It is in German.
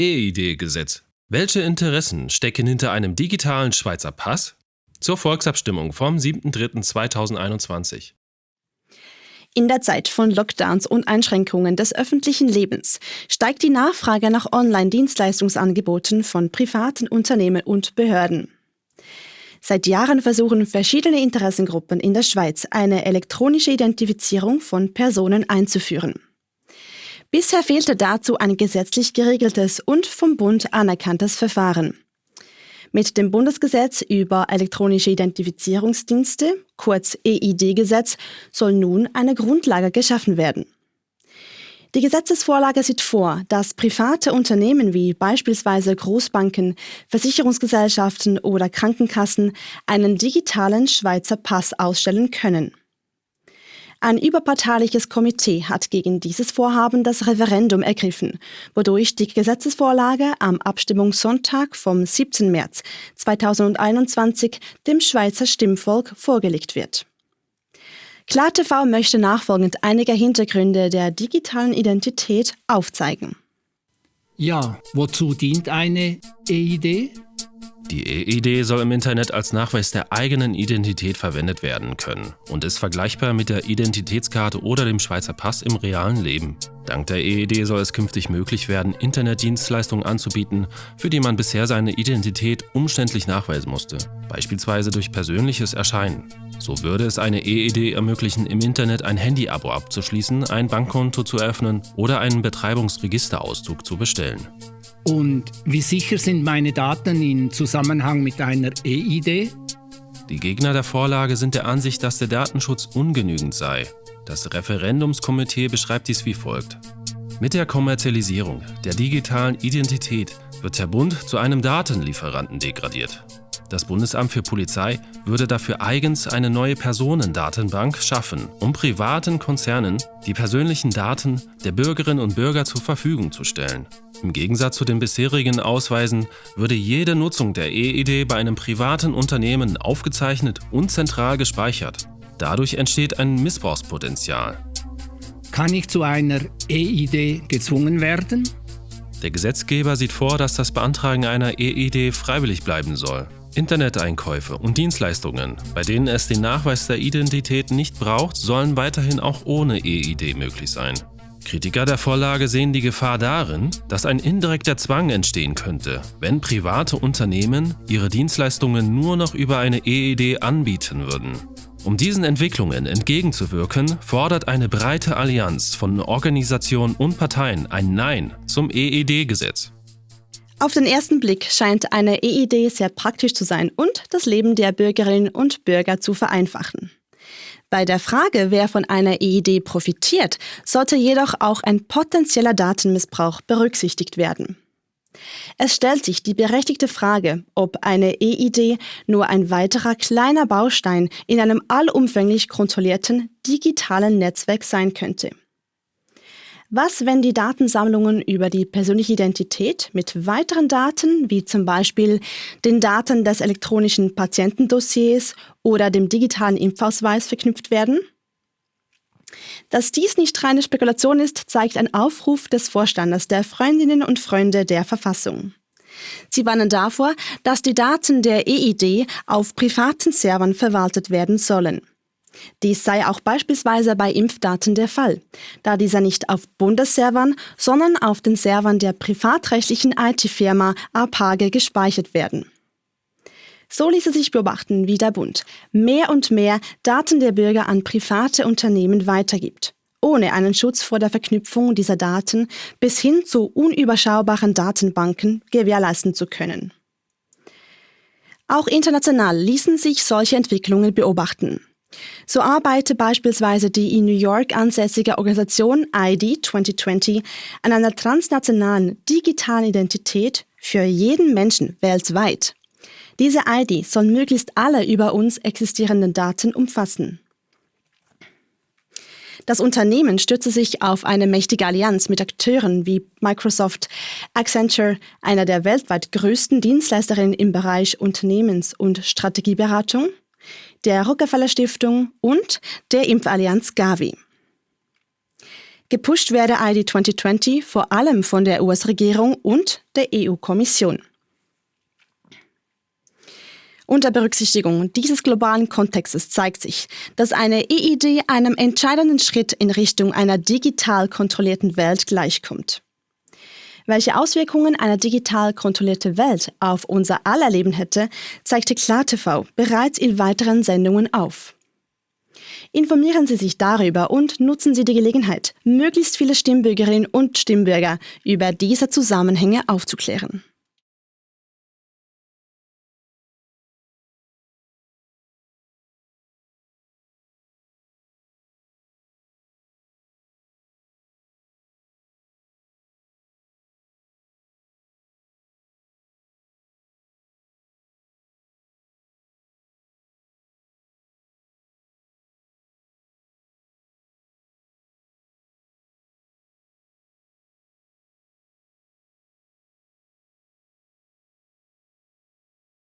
EID-Gesetz. Welche Interessen stecken hinter einem digitalen Schweizer Pass? Zur Volksabstimmung vom 7.3.2021. In der Zeit von Lockdowns und Einschränkungen des öffentlichen Lebens steigt die Nachfrage nach Online-Dienstleistungsangeboten von privaten Unternehmen und Behörden. Seit Jahren versuchen verschiedene Interessengruppen in der Schweiz eine elektronische Identifizierung von Personen einzuführen. Bisher fehlte dazu ein gesetzlich geregeltes und vom Bund anerkanntes Verfahren. Mit dem Bundesgesetz über elektronische Identifizierungsdienste, kurz EID-Gesetz, soll nun eine Grundlage geschaffen werden. Die Gesetzesvorlage sieht vor, dass private Unternehmen wie beispielsweise Großbanken, Versicherungsgesellschaften oder Krankenkassen einen digitalen Schweizer Pass ausstellen können. Ein überparteiliches Komitee hat gegen dieses Vorhaben das Referendum ergriffen, wodurch die Gesetzesvorlage am Abstimmungssonntag vom 17. März 2021 dem Schweizer Stimmvolk vorgelegt wird. KlarTV möchte nachfolgend einige Hintergründe der digitalen Identität aufzeigen. Ja, wozu dient eine EID? Die EID soll im Internet als Nachweis der eigenen Identität verwendet werden können und ist vergleichbar mit der Identitätskarte oder dem Schweizer Pass im realen Leben. Dank der EID soll es künftig möglich werden, Internetdienstleistungen anzubieten, für die man bisher seine Identität umständlich nachweisen musste, beispielsweise durch persönliches Erscheinen. So würde es eine EID ermöglichen, im Internet ein Handy-Abo abzuschließen, ein Bankkonto zu eröffnen oder einen Betreibungsregisterauszug zu bestellen. Und wie sicher sind meine Daten in Zusammenhang mit einer EID? Die Gegner der Vorlage sind der Ansicht, dass der Datenschutz ungenügend sei. Das Referendumskomitee beschreibt dies wie folgt. Mit der Kommerzialisierung der digitalen Identität wird der Bund zu einem Datenlieferanten degradiert. Das Bundesamt für Polizei würde dafür eigens eine neue Personendatenbank schaffen, um privaten Konzernen die persönlichen Daten der Bürgerinnen und Bürger zur Verfügung zu stellen. Im Gegensatz zu den bisherigen Ausweisen würde jede Nutzung der EID bei einem privaten Unternehmen aufgezeichnet und zentral gespeichert. Dadurch entsteht ein Missbrauchspotenzial. Kann ich zu einer EID gezwungen werden? Der Gesetzgeber sieht vor, dass das Beantragen einer EID freiwillig bleiben soll. Interneteinkäufe und Dienstleistungen, bei denen es den Nachweis der Identität nicht braucht, sollen weiterhin auch ohne EID möglich sein. Kritiker der Vorlage sehen die Gefahr darin, dass ein indirekter Zwang entstehen könnte, wenn private Unternehmen ihre Dienstleistungen nur noch über eine EID anbieten würden. Um diesen Entwicklungen entgegenzuwirken, fordert eine breite Allianz von Organisationen und Parteien ein Nein zum EED-Gesetz. Auf den ersten Blick scheint eine EID sehr praktisch zu sein und das Leben der Bürgerinnen und Bürger zu vereinfachen. Bei der Frage, wer von einer EID profitiert, sollte jedoch auch ein potenzieller Datenmissbrauch berücksichtigt werden. Es stellt sich die berechtigte Frage, ob eine EID nur ein weiterer kleiner Baustein in einem allumfänglich kontrollierten digitalen Netzwerk sein könnte. Was, wenn die Datensammlungen über die persönliche Identität mit weiteren Daten, wie zum Beispiel den Daten des elektronischen Patientendossiers oder dem digitalen Impfausweis verknüpft werden? Dass dies nicht reine Spekulation ist, zeigt ein Aufruf des Vorstandes der Freundinnen und Freunde der Verfassung. Sie warnen davor, dass die Daten der EID auf privaten Servern verwaltet werden sollen. Dies sei auch beispielsweise bei Impfdaten der Fall, da dieser nicht auf Bundesservern, sondern auf den Servern der privatrechtlichen IT-Firma APAGE gespeichert werden. So ließe sich beobachten, wie der Bund mehr und mehr Daten der Bürger an private Unternehmen weitergibt, ohne einen Schutz vor der Verknüpfung dieser Daten bis hin zu unüberschaubaren Datenbanken gewährleisten zu können. Auch international ließen sich solche Entwicklungen beobachten. So arbeitet beispielsweise die in New York ansässige Organisation ID 2020 an einer transnationalen digitalen Identität für jeden Menschen weltweit. Diese ID soll möglichst alle über uns existierenden Daten umfassen. Das Unternehmen stütze sich auf eine mächtige Allianz mit Akteuren wie Microsoft, Accenture, einer der weltweit größten Dienstleisterinnen im Bereich Unternehmens- und Strategieberatung, der Rockefeller Stiftung und der Impfallianz Gavi. Gepusht werde ID 2020 vor allem von der US-Regierung und der EU-Kommission. Unter Berücksichtigung dieses globalen Kontextes zeigt sich, dass eine EID einem entscheidenden Schritt in Richtung einer digital kontrollierten Welt gleichkommt. Welche Auswirkungen eine digital kontrollierte Welt auf unser aller Leben hätte, zeigte KlarTV bereits in weiteren Sendungen auf. Informieren Sie sich darüber und nutzen Sie die Gelegenheit, möglichst viele Stimmbürgerinnen und Stimmbürger über diese Zusammenhänge aufzuklären.